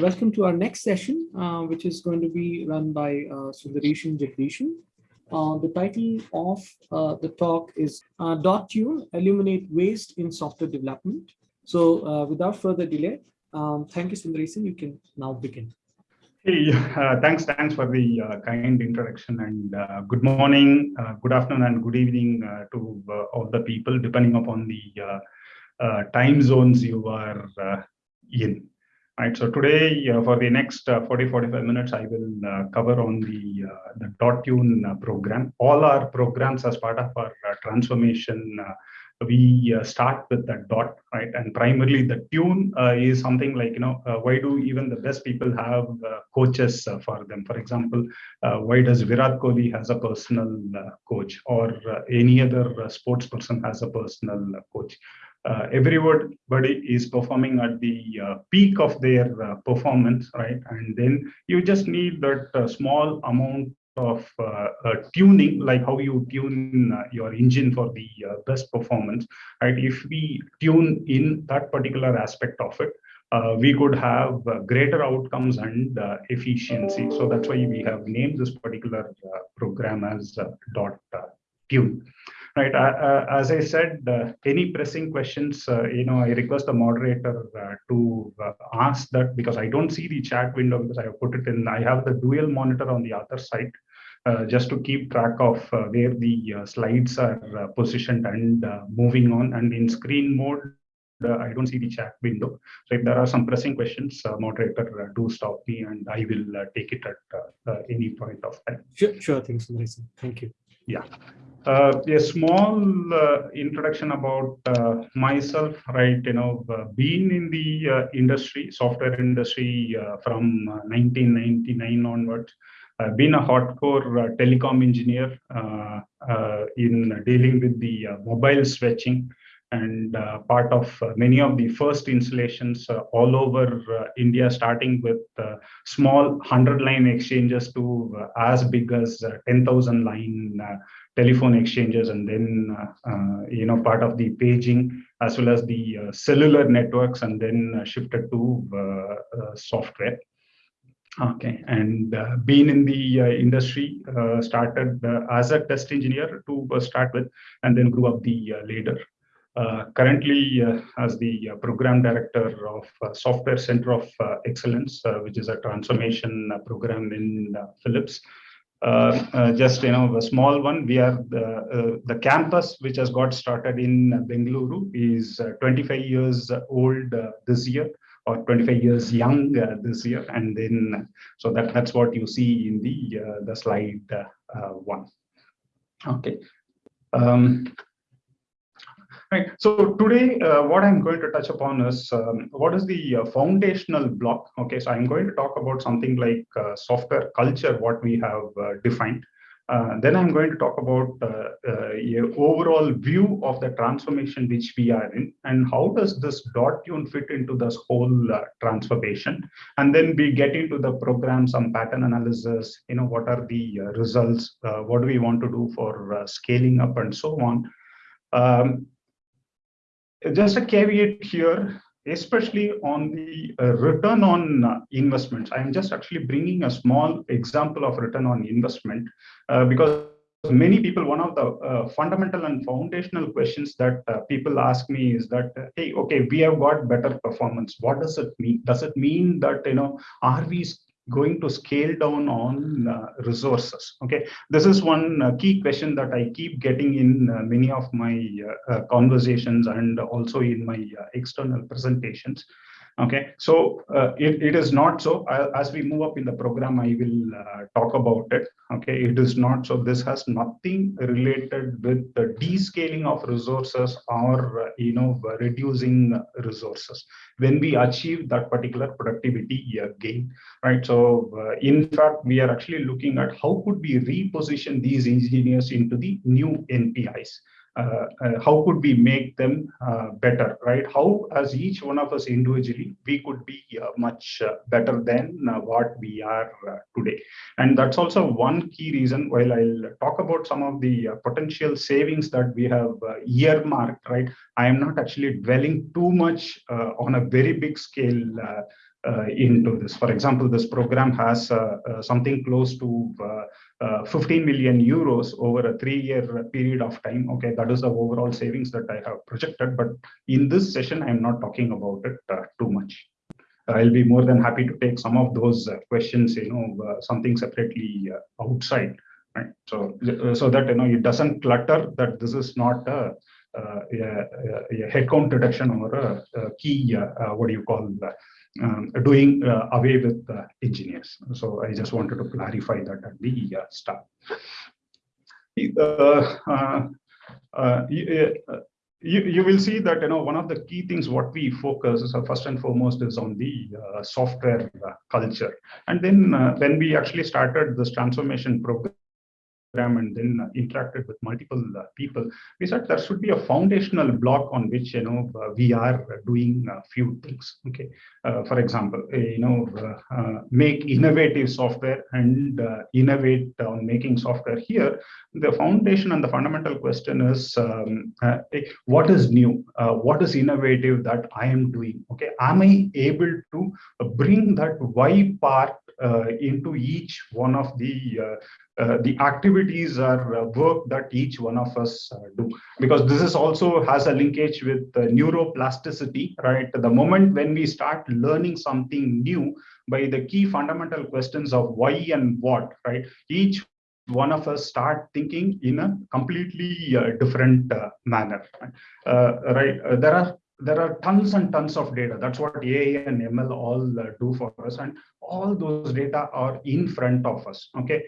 welcome to our next session, uh, which is going to be run by uh, Sundareshan Jagdishan. Uh, the title of uh, the talk is uh, Dot Tune, Eliminate Waste in Software Development. So uh, without further delay, um, thank you, Sundareshan. You can now begin. Hey, uh, thanks, thanks for the kind introduction and good morning, good afternoon and good evening to all the people depending upon the time zones you are in. Right, so today for the next 40, 45 minutes, I will cover on the, the dot tune program. All our programs as part of our transformation we uh, start with the dot right? And primarily the tune uh, is something like you know uh, why do even the best people have uh, coaches uh, for them? For example uh, why does virat kohli has a personal coach or any other sports person has a personal coach everybody is performing at the peak of their performance right and then you just need that small amount of uh, uh, tuning, like how you tune uh, your engine for the best performance, right? If we tune in that particular aspect of it, uh, we could have uh, greater outcomes and uh, efficiency. So that's why we have named this particular program as dot tune. Right, uh, uh, as I said, uh, any pressing questions, you know, I request the moderator to ask that because I don't see the chat window because I have put it in, I have the dual monitor on the other side. Uh, just to keep track of uh, where the uh, slides are positioned and moving on. And in screen mode, I don't see the chat window. So if there are some pressing questions, moderator, do stop me and I will take it at any point of time. Sure, sure. Thanks, Melissa. Thank you. Yeah. Uh, a small uh, introduction about uh, myself, right? You know, being in the industry, software industry from 1999 onwards, been a hardcore uh, telecom engineer uh, uh, in dealing with the mobile switching and uh, part of uh, many of the first installations uh, all over India, starting with small 100 line exchanges to as big as 10,000 line telephone exchanges, and then, uh, uh, you know, part of the paging as well as the uh, cellular networks, and then shifted to software. Okay, and uh, being in the uh, industry, uh, started uh, as a test engineer to uh, start with, and then grew up the uh, ladder. currently, as the program director of Software Center of Excellence, which is a transformation program in Philips. Just you know, a small one. We are the the campus which has got started in Bengaluru is 25 years old this year or 25 years young uh, this year. And then, so that, that's what you see in the, uh, the slide uh, one. Okay. Um, Right. So today, uh, what I'm going to touch upon is um, what is the uh, foundational block. Okay, so I'm going to talk about something like uh, software culture, what we have defined. Uh, then I'm going to talk about uh, uh, overall view of the transformation which we are in and how does this dot tune fit into this whole uh, transformation. And then we get into the program, some pattern analysis, you know, what are the uh, results, what do we want to do for scaling up and so on. Um, just a caveat here, especially on the uh, return on uh, investments. I'm just actually bringing a small example of return on investment uh, because many people, one of the uh, fundamental and foundational questions that uh, people ask me is that, uh, hey, okay, we have got better performance. What does it mean? Does it mean that, you know, are we going to scale down on uh, resources okay? This is one uh, key question that i keep getting in uh, many of my uh, uh, conversations and also in my uh, external presentations Okay, so uh, it, it is not so. as we move up in the program, I will uh, talk about it. Okay, it is not so. This has nothing related with the descaling of resources or uh, you know reducing resources when we achieve that particular productivity gain, right? So uh, in fact, we are actually looking at how could we reposition these engineers into the new NPIs. Uh, uh, how could we make them uh, better, right? How, as each one of us individually, we could be uh, much uh, better than uh, what we are today. And that's also one key reason, while I'll talk about some of the potential savings that we have earmarked, right? I am not actually dwelling too much on a very big scale Uh, into this. For example, this program has uh, uh, something close to uh, uh, 15 million euros over a three-year period of time. Okay, that is the overall savings that I have projected. But in this session, I'm not talking about it uh, too much. I'll be more than happy to take some of those questions, you know, something separately outside right so so that you know it doesn't clutter that this is not a, headcount reduction or a, key uh, what do you call um, doing uh, away with uh, engineers. So I just wanted to clarify that at the uh, start. You, you will see that you know one of the key things what we focus is, first and foremost is on the uh, software uh, culture and then uh, when we actually started this transformation program and then uh, interacted with multiple uh, people, we said there should be a foundational block on which you know uh, we are doing a few things. Okay, for example, you know, make innovative software and innovate on making software. Here, the foundation and the fundamental question is um, what is new, what is innovative that I am doing. Okay, am I able to bring that why part uh, into each one of the uh, uh, the activities or work that each one of us do. Because this is also has a linkage with neuroplasticity right? The moment when we start learning something new by the key fundamental questions of why and what right? Each one of us start thinking in a completely uh, different uh, manner uh, right there are there are tons and tons of data. That's what AI and ML all uh, do for us. And all those data are in front of us. Okay.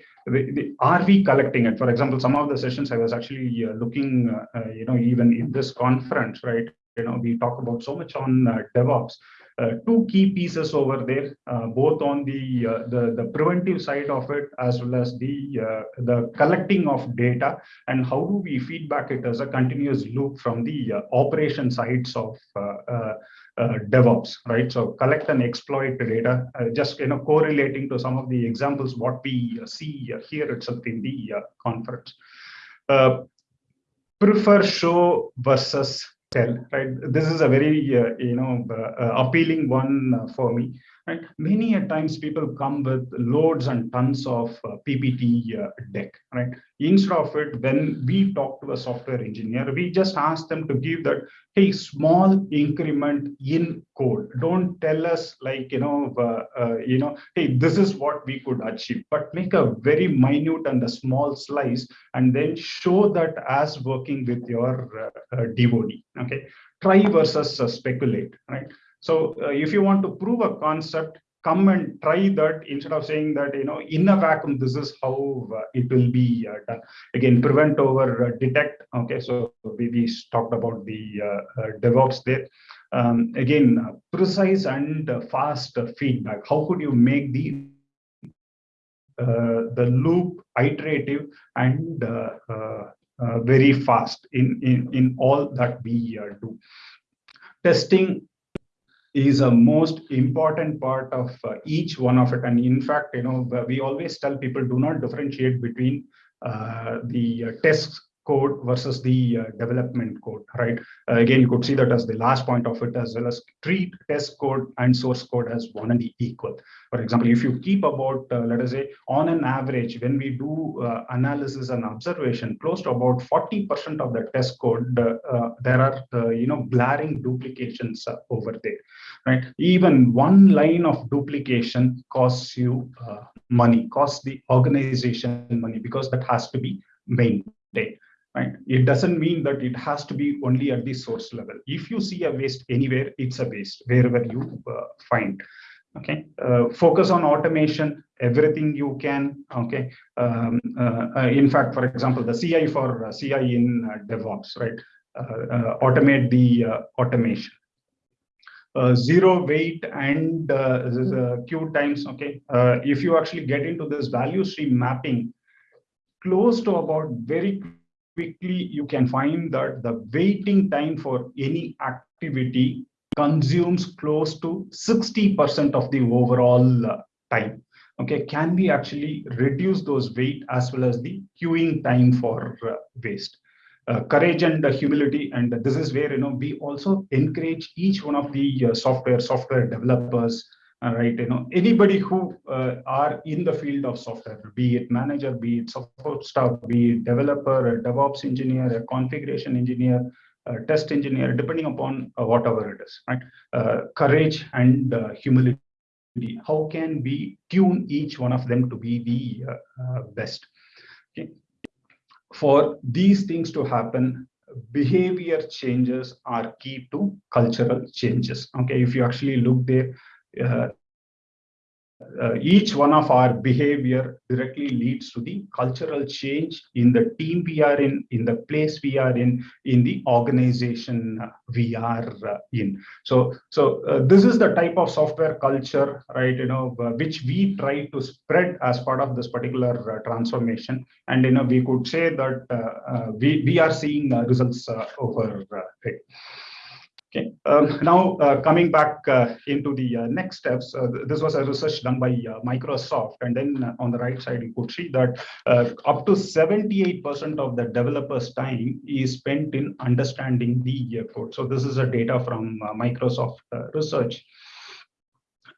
Are we collecting it? For example, some of the sessions I was actually uh, looking, uh, uh you know, even in this conference, right? You know, we talk about so much on uh, DevOps. Uh, two key pieces over there, uh, both on the, uh, the, the preventive side of it as well as the the collecting of data and how do we feedback it as a continuous loop from the operation sides of uh, DevOps, right? So collect and exploit the data, uh, just you know correlating to some of the examples what we uh, see here itself in the conference. prefer show versus tell right. This is a very uh, you know uh, appealing one uh, for me right? Many a times people come with loads and tons of uh, ppt uh, deck right? Instead of it when we talk to a software engineer we just ask them to give that hey small increment in code. Don't tell us like you know uh, you know hey this is what we could achieve. But make a very minute and a small slice and then show that as working with your devotee okay? Try versus speculate right so uh, if you want to prove a concept, come and try that instead of saying that, you know, in a vacuum, this is how uh, it will be uh, done. Again, prevent over uh, detect. Okay, so we, we talked about the uh, uh, DevOps there. Um, again, precise and fast feedback. How could you make the the loop iterative and very fast in, in, in all that we do? Testing is a most important part of uh, each one of it. And in fact, you know, we always tell people do not differentiate between uh, the uh, test code versus the uh, development code, right? Uh, again, you could see that as the last point of it, as well as treat test code and source code as one and the equal. For example, if you keep about, uh, let us say, on an average, when we do uh, analysis and observation, close to about 40% of the test code, uh, there are, uh, you know, glaring duplications over there, right? Even one line of duplication costs you money, costs the organization money, because that has to be maintained right? It doesn't mean that it has to be only at the source level. If you see a waste anywhere, it's a waste wherever you uh, find. Okay, uh, focus on automation, everything you can. Okay, um, uh, uh in fact, for example, the CI for uh, CI in uh, DevOps, right? automate the automation. zero wait and queue times. Okay, if you actually get into this value stream mapping, close to about very quickly you can find that the waiting time for any activity consumes close to 60% of the overall uh, time. Okay, can we actually reduce those wait as well as the queuing time for uh, waste? Uh, courage and uh, humility, and this is where you know we also encourage each one of the uh, software software developers all right you know anybody who uh, are in the field of software be it manager be it support staff be it developer a devops engineer a configuration engineer a test engineer depending upon uh, whatever it is right? Uh, courage and uh, humility. How can we tune each one of them to be the uh, uh, best? Okay. For these things to happen behavior changes are key to cultural changes. Okay if you actually look there uh, uh, each one of our behavior directly leads to the cultural change in the team we are in, in the place we are in, in the organization we are uh, in. So, so uh, this is the type of software culture, right? You know, uh, which we try to spread as part of this particular uh, transformation. And you know, we could say that we we are seeing results over it. Okay, um, now uh, coming back uh, into the uh, next steps, uh, this was a research done by uh, Microsoft. And then uh, on the right side, you could see that up to 78% of the developer's time is spent in understanding the code. So this is a data from Microsoft research.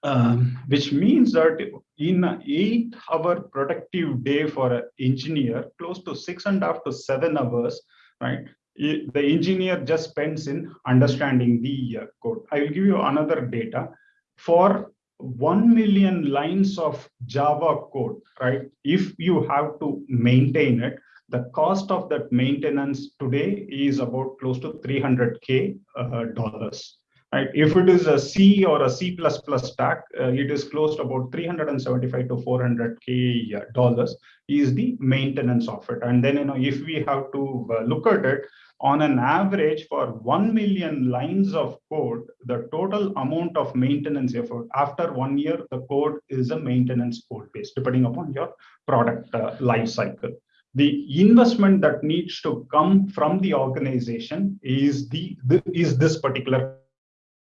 Um, which means that in an eight hour productive day for an engineer, close to six and a half to seven hours, right? The engineer just spends in understanding the uh, code. I will give you another data. For 1 million lines of Java code, right? If you have to maintain it, the cost of that maintenance today is about close to 300K uh, dollars. Right? If it is a C or a C++ stack, uh, it is close to about 375 to 400K uh, dollars is the maintenance of it. And then, you know, if we have to uh, look at it, on an average for 1 million lines of code, the total amount of maintenance effort after one year, the code is a maintenance code base, depending upon your product uh, life cycle. The investment that needs to come from the organization is the, the is this particular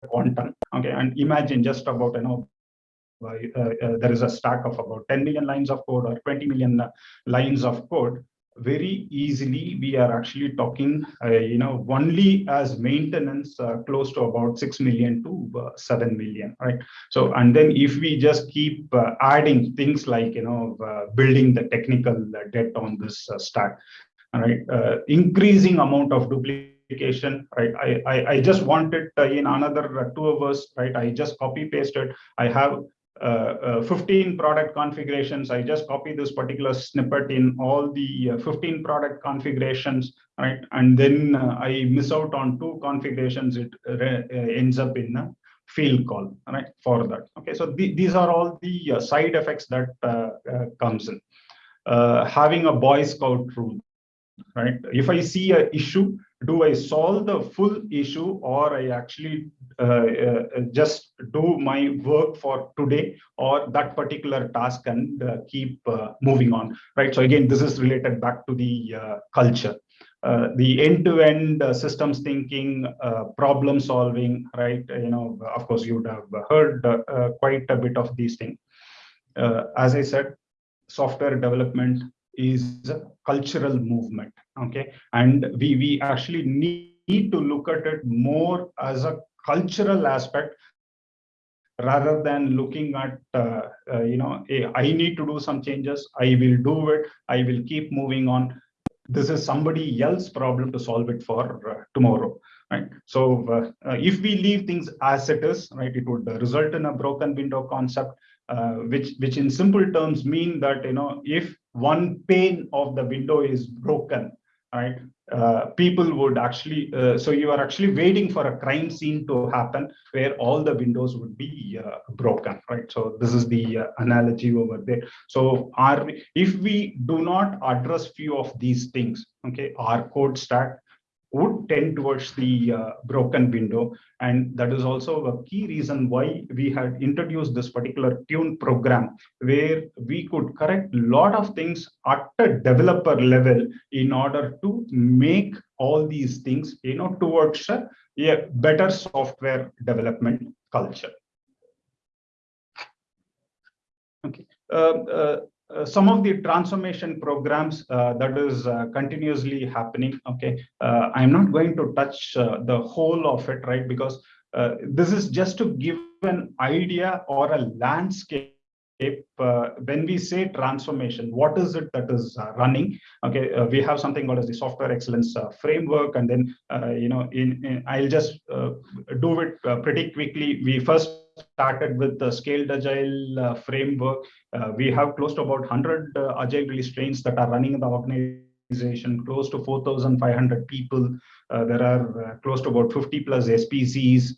quantum. Okay, and imagine just about you know uh, uh, there is a stack of about 10 million lines of code or 20 million uh, lines of code very easily we are actually talking uh, you know only as maintenance uh, close to about 6 million to uh, 7 million right so and then if we just keep uh, adding things like you know uh, building the technical debt on this stack right increasing amount of duplication right i i, I just wanted in another two hours right i just copy pasted i have uh, uh, 15 product configurations. I just copy this particular snippet in all the uh, 15 product configurations, right? And then uh, I miss out on two configurations. It uh, ends up in a field call, right? For that. Okay, so the, these are all the side effects that comes in. having a Boy Scout rule, right? If I see a issue, do I solve the full issue or I actually uh, uh, just do my work for today or that particular task and uh, keep uh, moving on, right? So again, this is related back to the uh, culture. Uh, the end-to-end -end, systems thinking, problem solving, right? You know, of course, you would have heard quite a bit of these things. as I said, software development is a cultural movement okay? And we we actually need to look at it more as a cultural aspect rather than looking at uh, uh, you know hey, i need to do some changes i will do it i will keep moving on. This is somebody else's problem to solve it for uh, tomorrow right? So uh, uh, if we leave things as it is right it would result in a broken window concept uh, which which in simple terms mean that you know if one pane of the window is broken right? Uh, people would actually uh, so you are actually waiting for a crime scene to happen where all the windows would be uh, broken right? So this is the uh, analogy over there. So are if we do not address few of these things okay our code stack would tend towards the uh, broken window. And that is also a key reason why we had introduced this particular tune program, where we could correct a lot of things at a developer level in order to make all these things, you know, towards a, a better software development culture. Okay. Uh, uh, uh, some of the transformation programs uh, that is uh, continuously happening okay i'm not going to touch the whole of it right because this is just to give an idea or a landscape uh, when we say transformation, what is it that is uh, running? Okay, uh, we have something called as the software excellence uh, framework, and then uh, you know, in, in, I'll just uh, do it pretty quickly. We first started with the scaled agile uh, framework. Uh, we have close to about 100 uh, agile release trains that are running in the organization, close to 4,500 people. there are close to about 50 plus SPCs,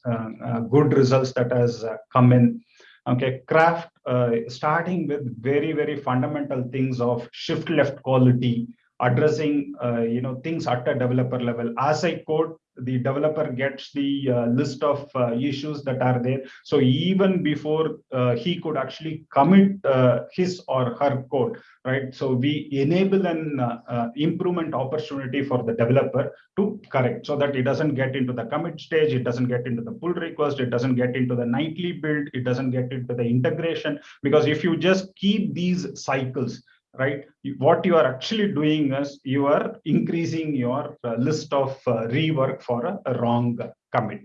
good results that has come in okay craft uh, starting with very very fundamental things of shift left quality addressing uh, you know things at a developer level as i code the developer gets the uh, list of uh, issues that are there. So even before uh, he could actually commit uh, his or her code, right? So we enable an uh, uh, improvement opportunity for the developer to correct so that it doesn't get into the commit stage, it doesn't get into the pull request, it doesn't get into the nightly build, it doesn't get into the integration. Because if you just keep these cycles, right? What you are actually doing is you are increasing your uh, list of uh, rework for a, a wrong commit.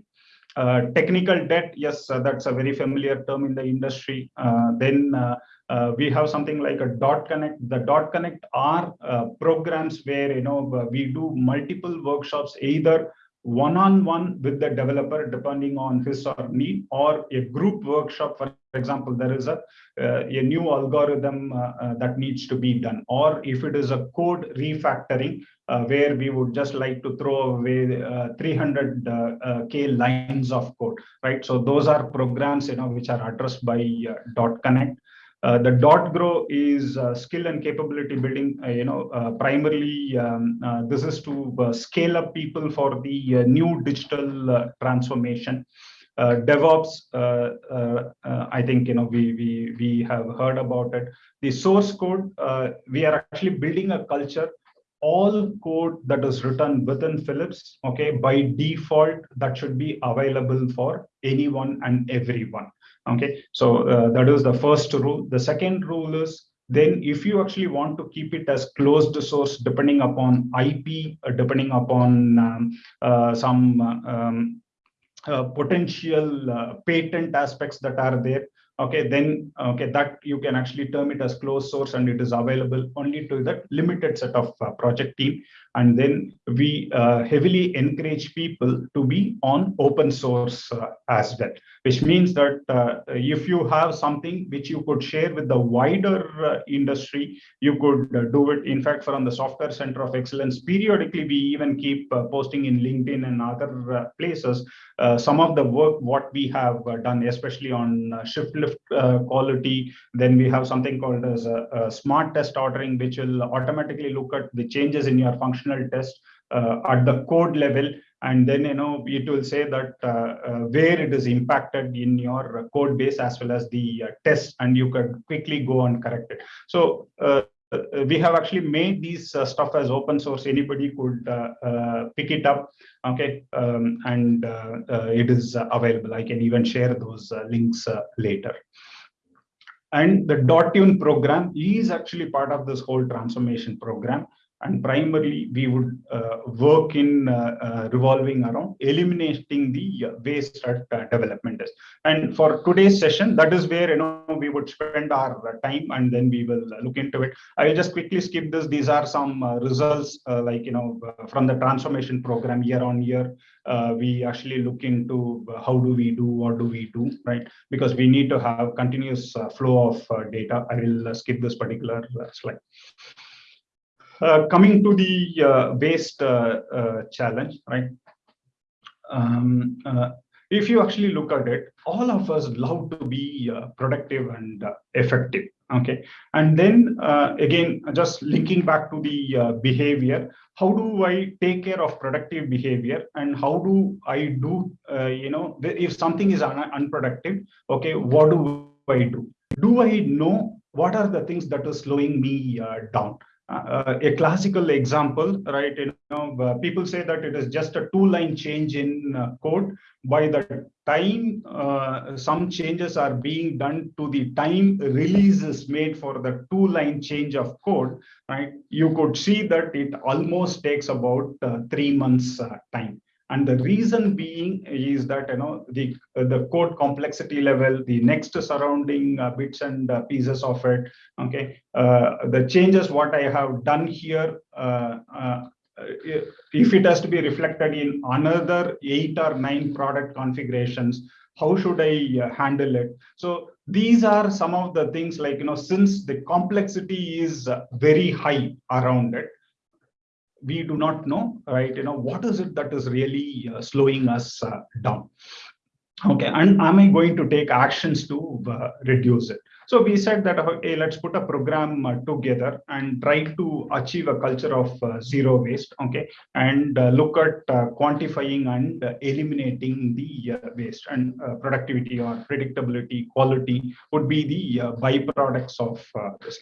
Uh, technical debt, yes, uh, that's a very familiar term in the industry. Uh, then uh, we have something like a dot connect. The dot connect are programs where you know we do multiple workshops, either one-on-one -on -one with the developer depending on his or need or a group workshop for example there is a uh, a new algorithm uh, uh, that needs to be done. Or if it is a code refactoring uh, where we would just like to throw away 300 uh, uh, k lines of code right? So those are programs you know which are addressed by dot connect uh, the dot grow is uh, skill and capability building uh, you know uh, primarily um, uh, this is to scale up people for the new digital transformation. Devops i think you know we we we have heard about it. The source code we are actually building a culture. All code that is written within Philips, okay, by default, that should be available for anyone and everyone. Okay, so uh, that is the first rule. The second rule is then if you actually want to keep it as closed source, depending upon IP, uh, depending upon um, uh, some um, uh, potential uh, patent aspects that are there, okay, then okay, that you can actually term it as closed source and it is available only to that limited set of uh, project team. And then we heavily encourage people to be on open source as well which means that uh, if you have something which you could share with the wider uh, industry, you could uh, do it. In fact, from the Software Center of Excellence, periodically we even keep uh, posting in LinkedIn and other uh, places uh, some of the work what we have done, especially on shift left quality. Then we have something called as a, a smart test ordering, which will automatically look at the changes in your functional test at the code level. And then you know it will say that uh, uh, where it is impacted in your code base as well as the uh, test and you can quickly go and correct it. So uh, uh, we have actually made these uh, stuff as open source. Anybody could pick it up. Okay um, and it is available. I can even share those links later. And the dot tune program is actually part of this whole transformation program and primarily we would uh, work in uh, uh, revolving around eliminating the uh, waste at uh, development is. And for today's session, that is where you know we would spend our uh, time and then we will look into it. I will just quickly skip this. These are some results like you know from the transformation program year on year. We actually look into how do we do what do we do right because we need to have continuous flow of data i will skip this particular slide coming to the uh, waste uh, challenge, right? Um, if you actually look at it, all of us love to be productive and effective okay? And then uh, again just linking back to the uh, behavior how do i take care of productive behavior and how do i do uh, you know if something is un unproductive okay what do i do? Do i know what are the things that are slowing me down uh, a classical example, right? You know, uh, people say that it is just a two-line change in uh, code. By the time uh, some changes are being done to the time release is made for the two-line change of code, right? You could see that it almost takes about uh, three months uh, time. And the reason being is that you know the the code complexity level the next surrounding uh, bits and uh, pieces of it okay? Uh, the changes what i have done here uh, uh, if it has to be reflected in another eight or nine product configurations how should i uh, handle it? So these are some of the things like you know since the complexity is very high around it we do not know, right? You know, what is it that is really uh, slowing us uh, down? Okay, and am I going to take actions to uh, reduce it? So we said that, uh, hey, let's put a program uh, together and try to achieve a culture of uh, zero waste, okay, and uh, look at uh, quantifying and uh, eliminating the waste and productivity or predictability, quality would be the byproducts of this.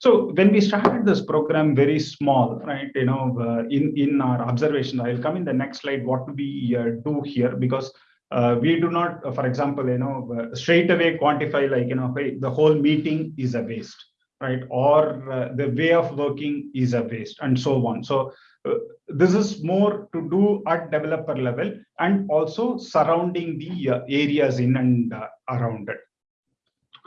So when we started this program very small, right, you know, in, in our observation, I'll come in the next slide, what we do here, because uh, we do not, uh, for example, you know, uh, straight away quantify like, you know, hey, the whole meeting is a waste, right? Or uh, the way of working is a waste and so on. So uh, this is more to do at developer level and also surrounding the uh, areas in and around it.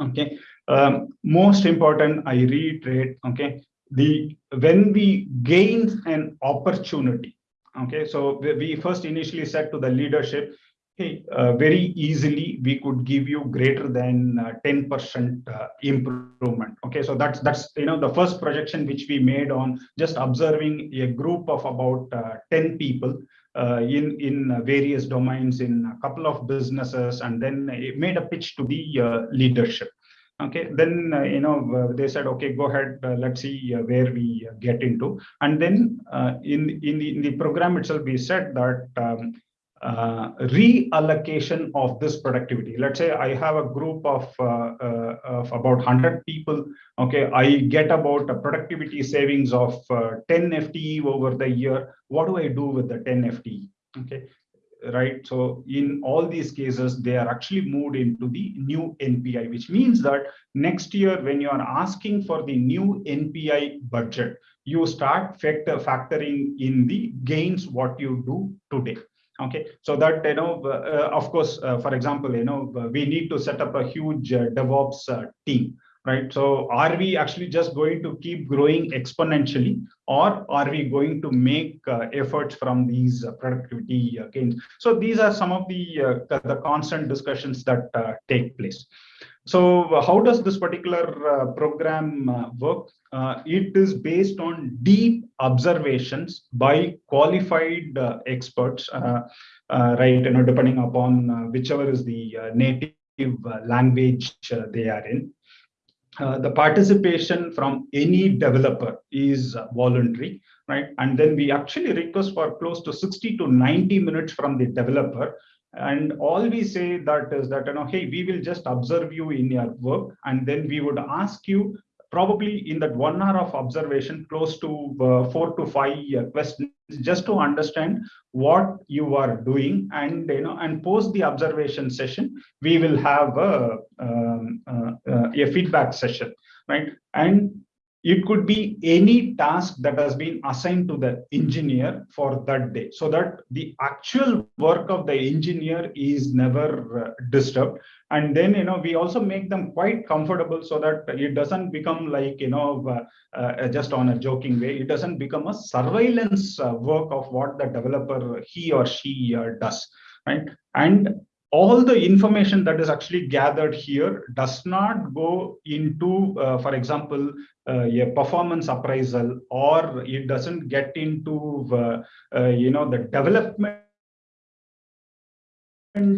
Okay. Um, most important, I reiterate, okay, the when we gain an opportunity, okay, so we first initially said to the leadership, hey, uh, very easily we could give you greater than 10% uh, uh, improvement. Okay, so that's that's you know the first projection which we made on just observing a group of about uh, 10 people uh, in in various domains in a couple of businesses, and then it made a pitch to the leadership. Okay, then you know they said, okay, go ahead, let's see where we get into, and then in in the, in the program itself we said that. Um, uh, reallocation of this productivity. Let's say I have a group of, uh, uh, of about 100 people. Okay, I get about a productivity savings of uh, 10 FTE over the year. What do I do with the 10 FTE? Okay, right. So in all these cases, they are actually moved into the new NPI, which means that next year, when you are asking for the new NPI budget, you start factor factoring in the gains what you do today okay. So that you know uh, of course uh, for example you know we need to set up a huge uh, devops uh, team right? So are we actually just going to keep growing exponentially or are we going to make uh, efforts from these uh, productivity gains? So these are some of the the constant discussions that take place so uh, how does this particular uh, program uh, work? Uh, it is based on deep observations by qualified uh, experts, uh, right? You know, depending upon whichever is the native language they are in. the participation from any developer is voluntary, right? And then we actually request for close to 60 to 90 minutes from the developer and all we say that is that you know hey we will just observe you in your work and then we would ask you probably in that one hour of observation close to uh, four to five uh, questions just to understand what you are doing. And you know and post the observation session we will have a, um, uh, uh a feedback session right? And it could be any task that has been assigned to the engineer for that day. So that the actual work of the engineer is never uh, disturbed. And then you know we also make them quite comfortable so that it doesn't become like you know uh, uh, just on a joking way. It doesn't become a surveillance uh, work of what the developer he or she uh, does right? And all the information that is actually gathered here does not go into, uh, for example, uh, a performance appraisal, or it doesn't get into, uh, uh you know, the development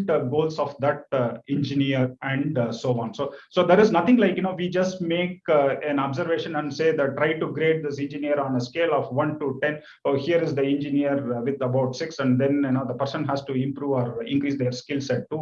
uh, goals of that uh, engineer and uh, so on. So so there is nothing like you know we just make an observation and say that try to grade this engineer on a scale of 1 to 10 oh here is the engineer with about 6 and then you know the person has to improve or increase their skill set to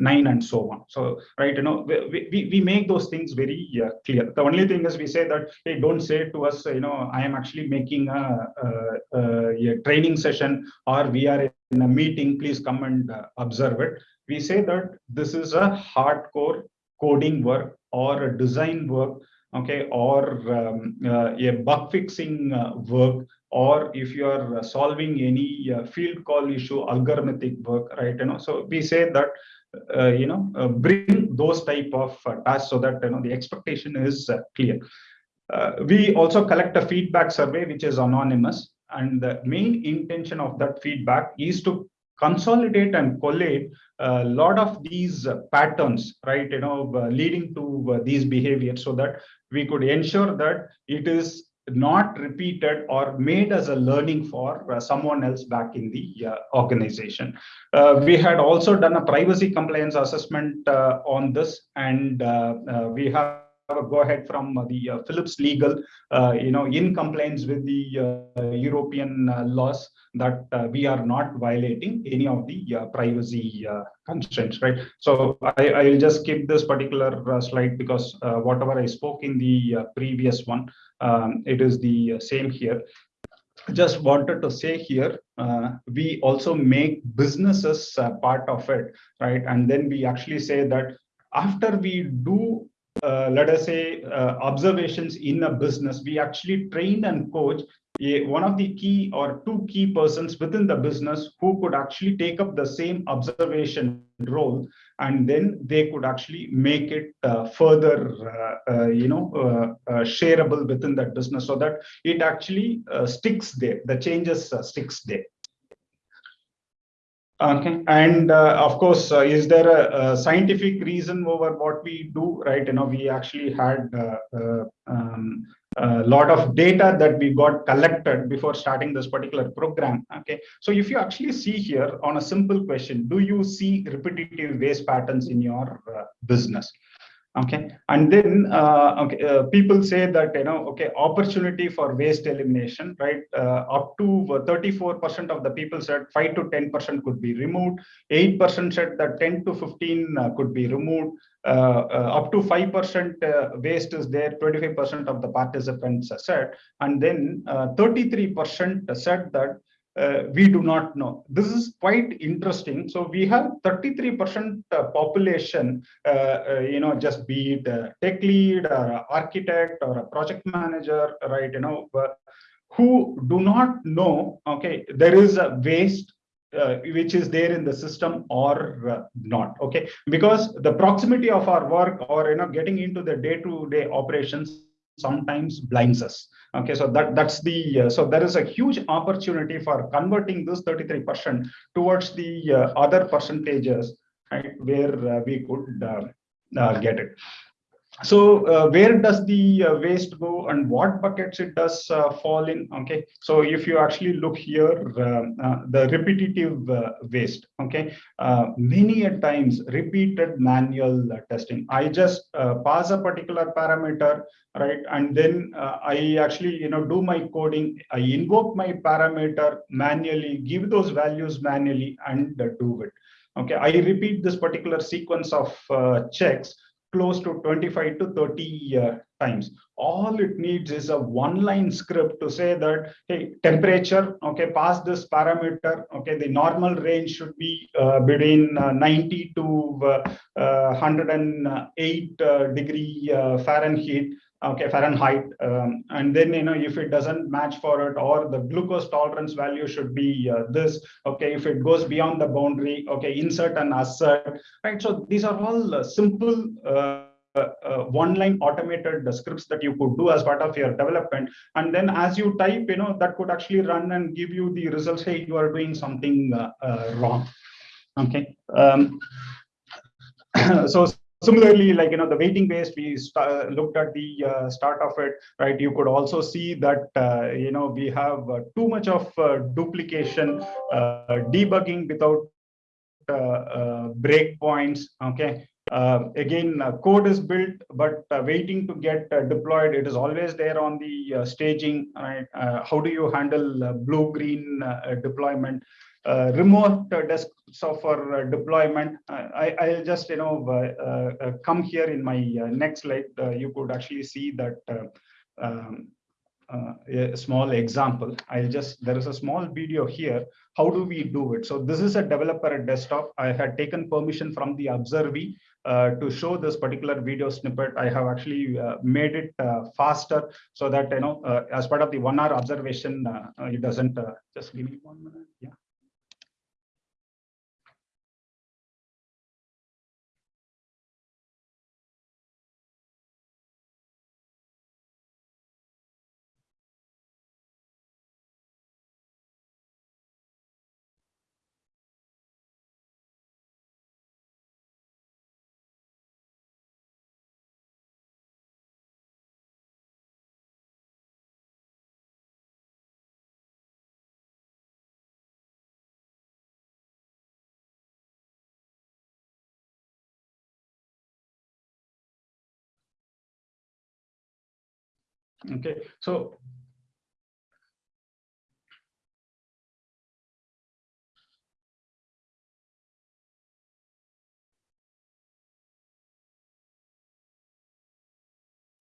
9 and so on. So right you know we, we, we make those things very clear. The only thing is we say that hey don't say to us you know i am actually making a, a, a training session or we are in a meeting, please come and uh, observe it. We say that this is a hardcore coding work or a design work, okay, or um, uh, a bug fixing uh, work or if you are solving any uh, field call issue, algorithmic work, right? You know, so we say that uh, you know uh, bring those type of uh, tasks so that you know the expectation is uh, clear. Uh, we also collect a feedback survey which is anonymous, and the main intention of that feedback is to consolidate and collate a lot of these patterns, right? You know, leading to these behaviors, so that we could ensure that it is not repeated or made as a learning for uh, someone else back in the uh, organization. Uh, we had also done a privacy compliance assessment uh, on this and uh, uh, we have a go ahead from the uh, Philips legal, uh, you know, in compliance with the uh, European laws that we are not violating any of the privacy constraints, right? So I, I will just skip this particular slide because whatever I spoke in the previous one, um, it is the same here just wanted to say here uh, we also make businesses uh, part of it right and then we actually say that after we do uh, let us say uh, observations in a business. We actually train and coach a, one of the key or two key persons within the business who could actually take up the same observation role and then they could actually make it uh, further uh, uh, you know uh, uh, shareable within that business so that it actually uh, sticks there. The changes sticks there okay. And of course is there a, a, scientific reason over what we do right? You know we actually had um, a lot of data that we got collected before starting this particular program okay? So if you actually see here on a simple question do you see repetitive waste patterns in your uh, business okay. And then uh, okay uh, people say that you know okay opportunity for waste elimination right? Uh, up to 34 percent of the people said 5 to 10 percent could be removed. 8 percent said that 10 to 15 uh, could be removed. Uh, uh, up to 5 percent waste is there 25 percent of the participants said. And then 33 percent said that uh, we do not know. This is quite interesting. So we have 33% uh, population, uh, uh, you know, just be it a tech lead or architect or a project manager, right, you know, who do not know, okay, there is a waste uh, which is there in the system or uh, not okay because the proximity of our work or you know getting into the day-to-day -day operations sometimes blinds us. Okay so that that's the uh, so there is a huge opportunity for converting this 33 percent towards the uh, other percentages right where uh, we could uh, uh, get it so uh, where does the uh, waste go and what buckets it does uh, fall in? Okay. So if you actually look here uh, uh, the repetitive uh, waste okay many a times repeated manual testing. I just pass a particular parameter right and then i actually you know do my coding. I invoke my parameter manually give those values manually and do it. Okay. I repeat this particular sequence of checks close to 25 to 30 uh, times. All it needs is a one line script to say that, hey, temperature, okay, pass this parameter, okay, the normal range should be uh, between uh, 90 to 108 uh, uh, degree uh, Fahrenheit okay fahrenheit um, and then you know if it doesn't match for it or the glucose tolerance value should be uh, this okay if it goes beyond the boundary okay insert and assert right? So these are all uh, simple uh, uh, one line automated scripts that you could do as part of your development. And then as you type you know that could actually run and give you the results hey you are doing something uh, uh, wrong. Okay um, so similarly like you know the waiting based we looked at the uh, start of it right? You could also see that uh, you know we have uh, too much of uh, duplication uh, debugging without uh, breakpoints okay? Again code is built but waiting to get deployed it is always there on the staging right? How do you handle blue green deployment remote uh, desks for uh, deployment. I, I'll just, you know, come here in my next slide. you could actually see that um, uh, a small example. I'll just, there is a small video here. How do we do it? So this is a developer desktop. I had taken permission from the Observy uh, to show this particular video snippet. I have actually uh, made it uh, faster so that, you know, uh, as part of the one hour observation, uh, it doesn't, just give me one minute. Yeah. Okay, so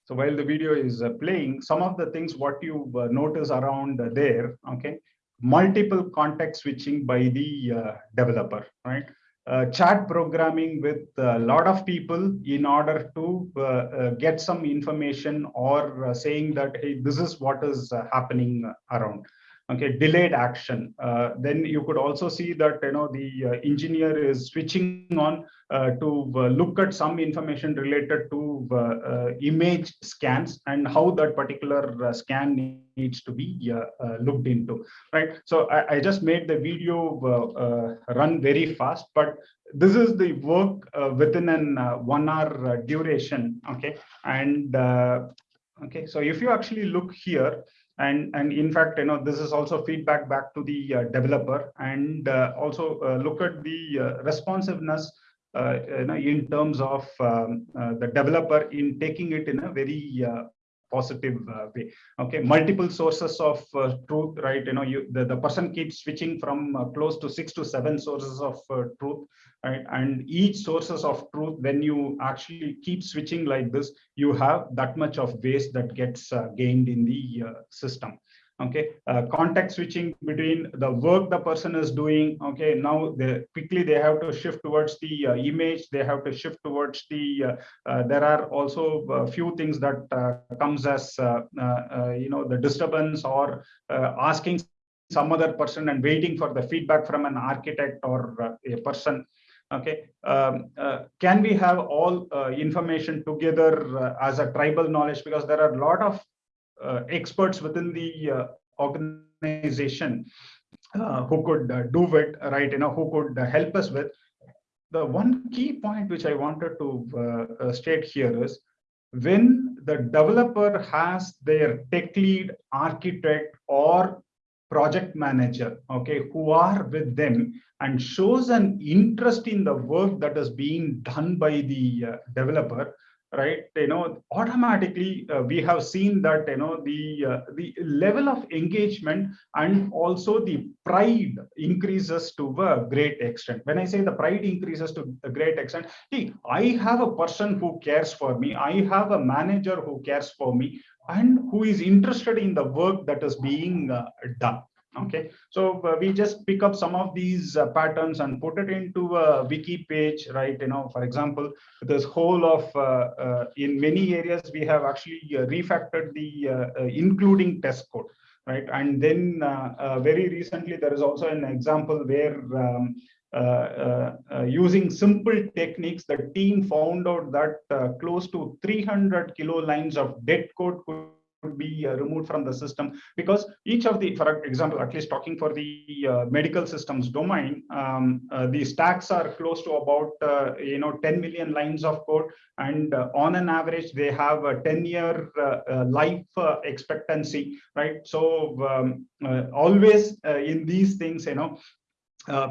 So while the video is uh, playing, some of the things what you uh, notice around there, okay, multiple context switching by the uh, developer, right? Uh, chat programming with a lot of people in order to uh, uh, get some information or uh, saying that, hey, this is what is uh, happening around. Okay, delayed action. Uh, then you could also see that you know the engineer is switching on to look at some information related to image scans and how that particular scan needs to be looked into. Right. So I, I just made the video run very fast, but this is the work uh, within an uh, one hour uh, duration okay and uh, okay so if you actually look here and and in fact you know this is also feedback back to the uh, developer and uh, also look at the responsiveness you know, in terms of um, the developer in taking it in a very positive uh, way. Okay multiple sources of uh, truth right? You know you the, the person keeps switching from uh, close to six to seven sources of uh, truth right? And each sources of truth when you actually keep switching like this you have that much of waste that gets uh, gained in the uh, system okay uh, context switching between the work the person is doing okay now they quickly they have to shift towards the uh, image they have to shift towards the uh, uh there are also a few things that uh, comes as uh, you know the disturbance or asking some other person and waiting for the feedback from an architect or a person. Okay um, uh, can we have all uh, information together uh, as a tribal knowledge? Because there are a lot of uh, experts within the uh, organization uh, who could do it, right? You know, who could help us with. The one key point which I wanted to state here is when the developer has their tech lead, architect, or project manager, okay, who are with them and shows an interest in the work that is being done by the uh, developer, right? You know automatically uh, we have seen that you know the uh, the level of engagement and also the pride increases to a great extent. When i say the pride increases to a great extent see i have a person who cares for me. I have a manager who cares for me and who is interested in the work that is being uh, done okay. So uh, we just pick up some of these uh, patterns and put it into a wiki page right? You know for example this whole of uh, uh in many areas we have actually uh, refactored the uh, including test code right? And then very recently there is also an example where um, using simple techniques the team found out that close to 300 kilo lines of dead code could could be uh, removed from the system because each of the, for example, at least talking for the uh, medical systems domain, um, uh, the stacks are close to about, uh, you know, 10 million lines of code. And uh, on an average, they have a 10 year uh, life expectancy, right? So um, always in these things, you know,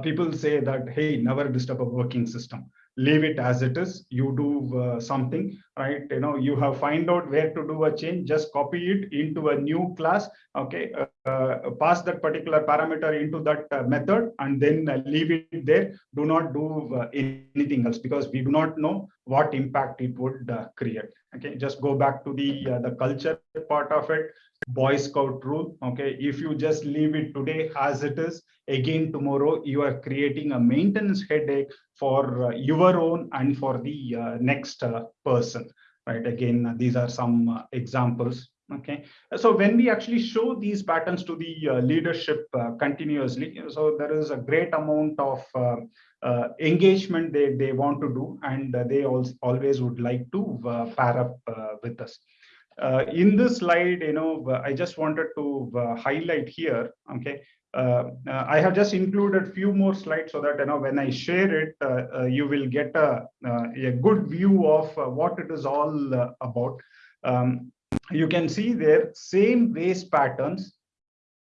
people say that, hey, never disturb a working system leave it as it is. You do uh, something right? You know you have find out where to do a change just copy it into a new class okay? Uh, uh, pass that particular parameter into that uh, method and then uh, leave it there. Do not do uh, anything else because we do not know what impact it would create Okay, just go back to the the culture part of it. Boy Scout rule. Okay, if you just leave it today as it is, again tomorrow you are creating a maintenance headache for uh, your own and for the uh, next uh, person. Right. Again, these are some examples okay so when we actually show these patterns to the uh, leadership uh, continuously so there is a great amount of uh, engagement they they want to do and they also always would like to pair up with us in this slide you know i just wanted to highlight here okay Uh, uh, I have just included a few more slides so that you know when I share it, uh, you will get a, a good view of what it is all about. Um, you can see there same waste patterns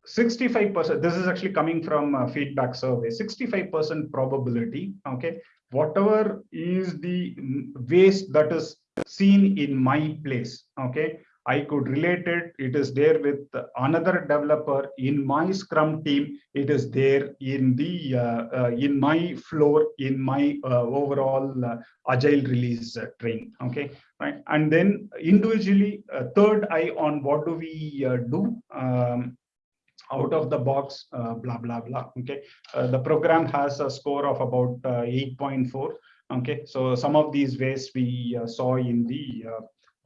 65% this is actually coming from a feedback survey 65% probability okay whatever is the mm, waste that is seen in my place okay I could relate it. It is there with another developer in my Scrum team. It is there in the uh, uh, in my floor in my uh, overall uh, agile release uh, train. Okay, right. And then individually, uh, third eye on what do we do. Um, out of the box, blah blah blah. Okay, the program has a score of about 8.4. Okay, so some of these ways we saw in the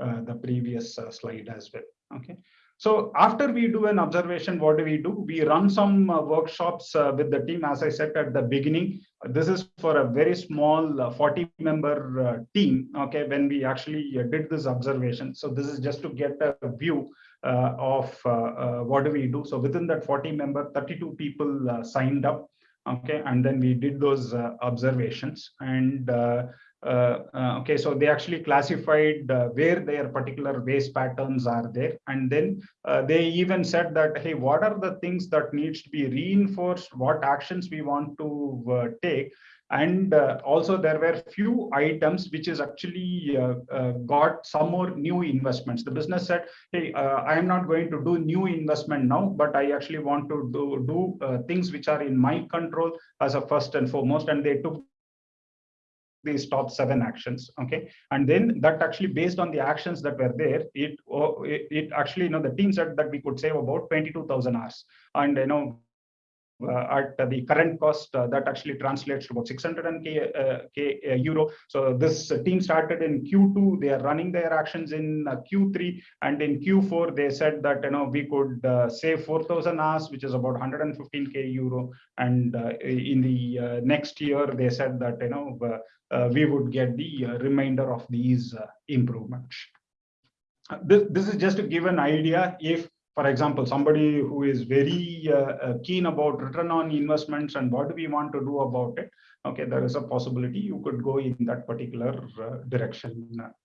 uh, the previous uh, slide as well. Okay. So after we do an observation, what do we do? We run some uh, workshops uh, with the team. As I said at the beginning, this is for a very small uh, 40 member uh, team. Okay, when we actually did this observation. So this is just to get a view of what do we do. So within that 40 member, 32 people signed up. Okay, and then we did those observations and okay, so they actually classified uh, where their particular waste patterns are there. And then uh, they even said that, hey, what are the things that needs to be reinforced? What actions we want to uh, take? And uh, also there were few items which is actually got some more new investments. The business said, hey, I am not going to do new investment now, but I actually want to do, do things which are in my control as a first and foremost. And they took these top seven actions okay? And then that actually based on the actions that were there it oh, it, it actually you know the team said that we could save about 22000 hours. And you know at the current cost uh, that actually translates to about 600 k, uh, k uh, euro. So this team started in q2 they are running their actions in uh, q3 and in q4 they said that you know we could uh, save 4000 hours which is about 115 k euro. And in the next year they said that you know uh, we would get the uh, remainder of these uh, improvements. This, this is just to give an idea if for example, somebody who is very uh, keen about return on investments and what do we want to do about it, okay, there is a possibility you could go in that particular uh, direction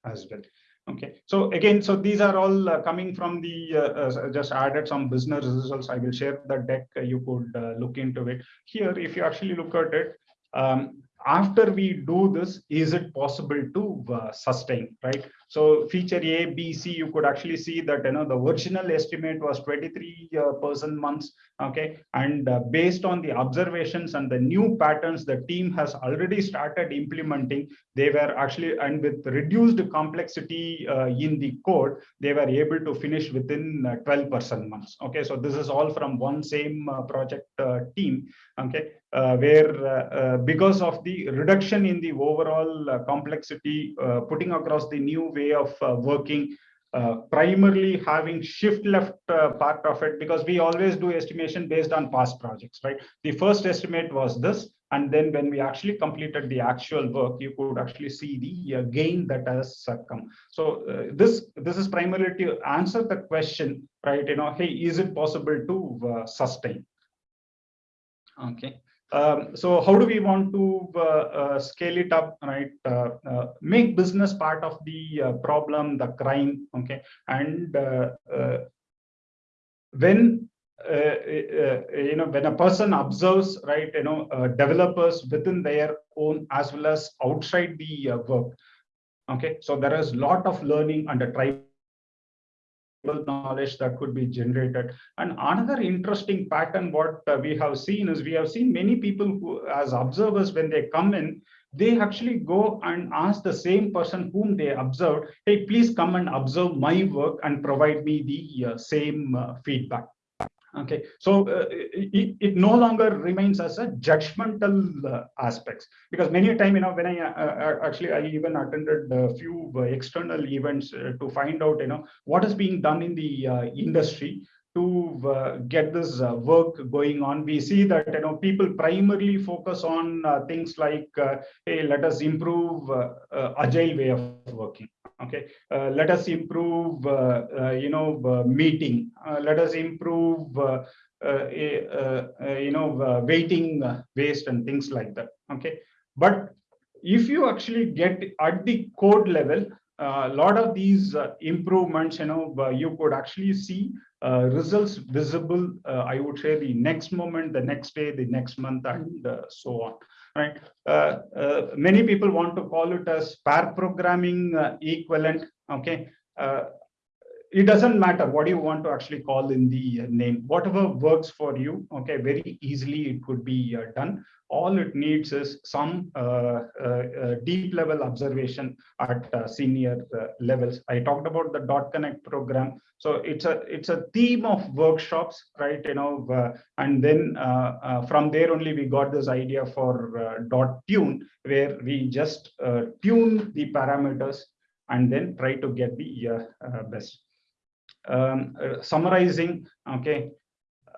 as well. Okay, so again, so these are all uh, coming from the, just added some business results. I will share the deck, you could look into it. Here, if you actually look at it, um, after we do this, is it possible to uh, sustain, right? So feature A, B, C, you could actually see that you know the original estimate was 23 uh, person months, okay? And uh, based on the observations and the new patterns the team has already started implementing, they were actually, and with reduced complexity uh, in the code, they were able to finish within uh, 12 person months, okay? So this is all from one same uh, project team, okay? Uh, where uh, uh, because of the reduction in the overall complexity, putting across the new way of working, uh, primarily having shift left uh, part of it because we always do estimation based on past projects, right? The first estimate was this, and then when we actually completed the actual work, you could actually see the uh, gain that has come. So this this is primarily to answer the question, right? You know, hey, is it possible to sustain? Okay. Um, so how do we want to uh, uh, scale it up, right? Uh, uh make business part of the uh, problem, the crime, okay? And uh, when you know when a person observes, right, you know, developers within their own as well as outside the work, okay? So there is a lot of learning a tribe knowledge that could be generated. And another interesting pattern, what uh, we have seen is we have seen many people who, as observers, when they come in, they actually go and ask the same person whom they observed, hey, please come and observe my work and provide me the uh, same uh, feedback. Okay, so uh, it, it no longer remains as a judgmental uh, aspects because many a time, you know, when I uh, uh, actually I even attended a few uh, external events uh, to find out, you know, what is being done in the industry to get this work going on. We see that you know people primarily focus on things like, hey, let us improve agile way of working. Okay, uh, let us improve, uh, uh, you know, uh, meeting. Uh, let us improve, uh, uh, uh, you know, waiting waste and things like that. Okay, but if you actually get at the code level, a lot of these improvements, you know, you could actually see results visible, I would say the next moment, the next day, the next month, and so on, right? Uh, uh, many people want to call it as pair programming uh, equivalent, okay? It doesn't matter what you want to actually call in the uh, name, whatever works for you, okay, very easily it could be uh, done. All it needs is some uh, uh, uh, deep level observation at uh, senior levels. I talked about the dot connect program. So it's a it's a theme of workshops, right? You know, and then from there only we got this idea for dot tune, where we just tune the parameters and then try to get the uh, uh, best. Um, uh, summarizing, okay,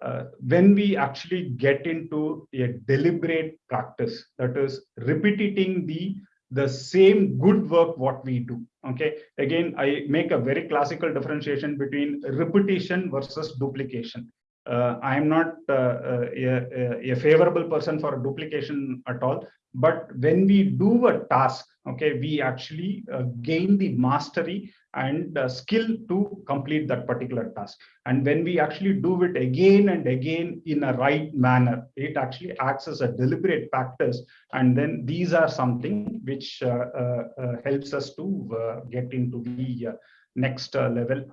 uh, when we actually get into a deliberate practice, that is repeating the the same good work what we do okay. Again i make a very classical differentiation between repetition versus duplication. Uh, i am not uh, uh, a, a, favorable person for duplication at all but when we do a task okay we actually uh, gain the mastery and uh, skill to complete that particular task. And when we actually do it again and again in a right manner it actually acts as a deliberate practice. And then these are something which uh, uh, uh helps us to uh, get into the next level.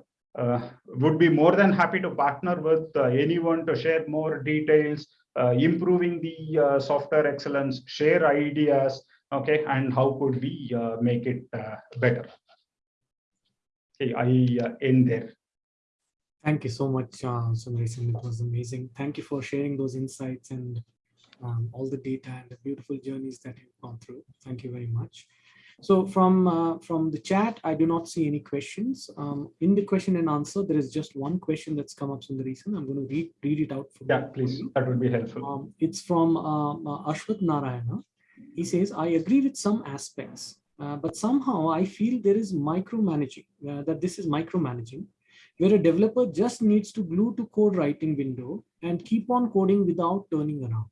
Would be more than happy to partner with anyone to share more details improving the software excellence share ideas okay and how could we make it better Okay, I uh, end there. Thank you so much, uh. It was amazing. Thank you for sharing those insights and um, all the data and the beautiful journeys that you've gone through. Thank you very much. So from uh, from the chat, I do not see any questions. Um, in the question and answer, there is just one question that's come up, Sundaresan. I'm going to read, read it out. For yeah, please. That would be helpful. Um, it's from uh, uh, Ashwat Narayana. He says, I agree with some aspects, uh, but somehow I feel there is micromanaging, uh, that this is micromanaging, where a developer just needs to glue to code writing window and keep on coding without turning around.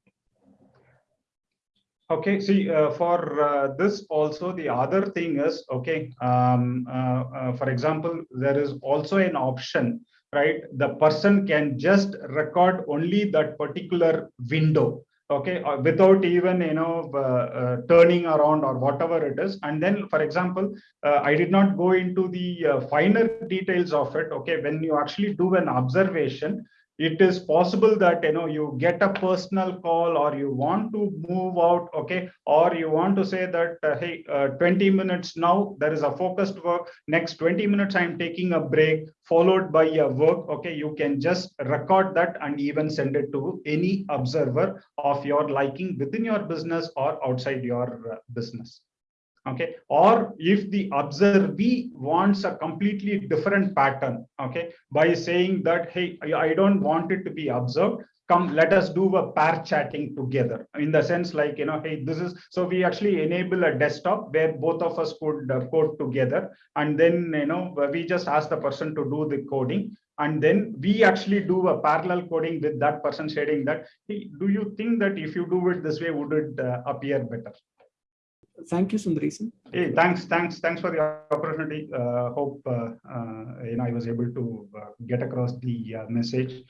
Okay, see, uh, for uh, this also, the other thing is, okay, um, uh, uh, for example, there is also an option, right? The person can just record only that particular window okay uh, without even you know uh, turning around or whatever it is and then for example i did not go into the finer details of it okay when you actually do an observation it is possible that you know you get a personal call or you want to move out okay? Or you want to say that uh, hey uh, 20 minutes now there is a focused work. Next 20 minutes i'm taking a break followed by a work okay? You can just record that and even send it to any observer of your liking within your business or outside your uh, business okay? Or if the observee wants a completely different pattern okay? By saying that hey i don't want it to be observed come let us do a pair chatting together. In the sense like you know hey this is so we actually enable a desktop where both of us could uh, code together. And then you know we just ask the person to do the coding. And then we actually do a parallel coding with that person sharing that hey, do you think that if you do it this way would it uh, appear better thank you, Sundaresan. Hey, thanks, thanks, thanks for the opportunity. Uh, hope uh, uh, you know I was able to uh, get across the uh, message.